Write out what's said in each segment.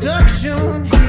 seduction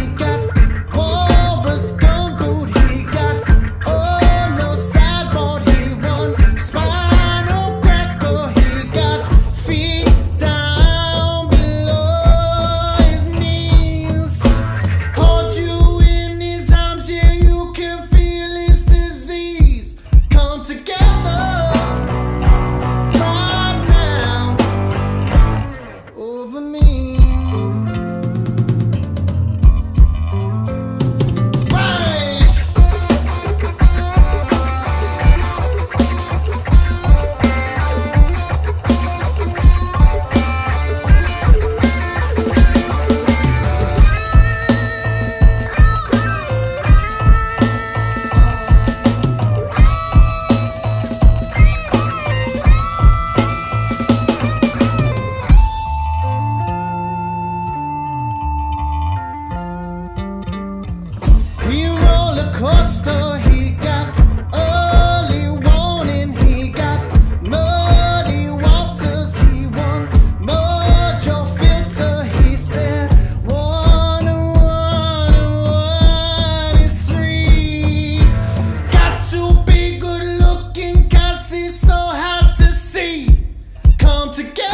he got early warning, he got muddy waters, he filter, he said, one and one and one is three. Got to be good he's so hard to see. Come together.